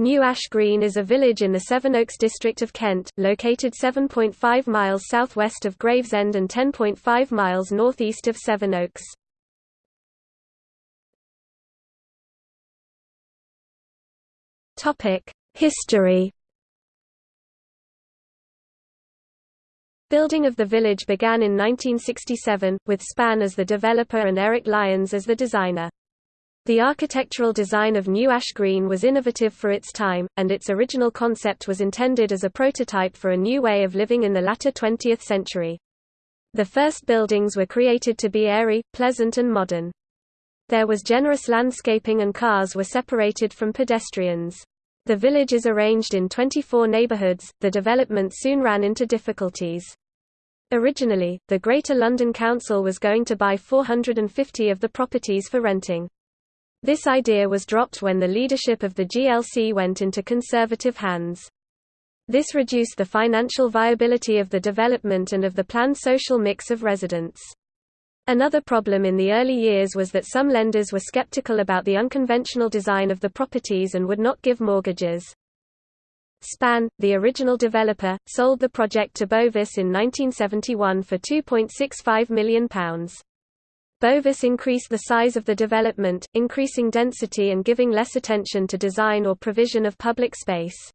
New Ash Green is a village in the Sevenoaks district of Kent, located 7.5 miles southwest of Gravesend and 10.5 miles northeast of Sevenoaks. History Building of the village began in 1967, with Span as the developer and Eric Lyons as the designer. The architectural design of New Ash Green was innovative for its time, and its original concept was intended as a prototype for a new way of living in the latter 20th century. The first buildings were created to be airy, pleasant and modern. There was generous landscaping and cars were separated from pedestrians. The village is arranged in 24 neighbourhoods. The development soon ran into difficulties. Originally, the Greater London Council was going to buy 450 of the properties for renting. This idea was dropped when the leadership of the GLC went into conservative hands. This reduced the financial viability of the development and of the planned social mix of residents. Another problem in the early years was that some lenders were skeptical about the unconventional design of the properties and would not give mortgages. Span, the original developer, sold the project to Bovis in 1971 for £2.65 million. Bovis increased the size of the development, increasing density and giving less attention to design or provision of public space.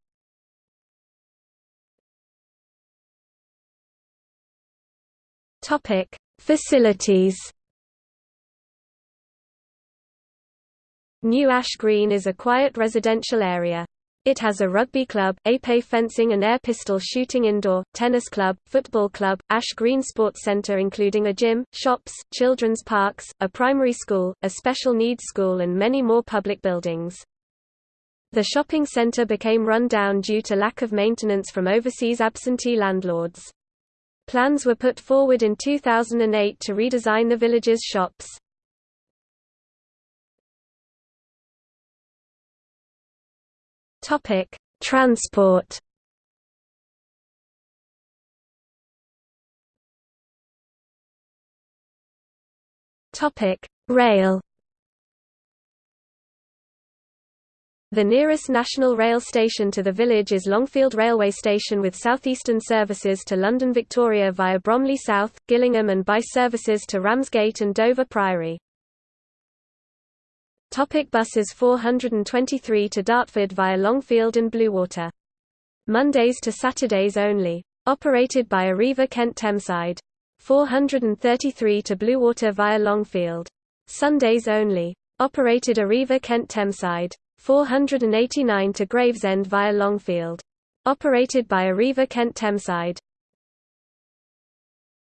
Topic: Facilities. New Ash Green is a quiet residential area. It has a rugby club, épée fencing and air pistol shooting indoor, tennis club, football club, Ash Green Sports Centre including a gym, shops, children's parks, a primary school, a special needs school and many more public buildings. The shopping centre became run down due to lack of maintenance from overseas absentee landlords. Plans were put forward in 2008 to redesign the village's shops. Topic: Transport. Topic: Rail. The nearest national rail station to the village is Longfield Railway Station with southeastern services to London Victoria via Bromley South, Gillingham and by services to Ramsgate and Dover Priory. Topic buses 423 to Dartford via Longfield and Bluewater. Mondays to Saturdays only. Operated by Arriva Kent Thameside. 433 to Bluewater via Longfield. Sundays only. Operated Arriva Kent Thameside. 489 to Gravesend via Longfield. Operated by Arriva Kent Thameside.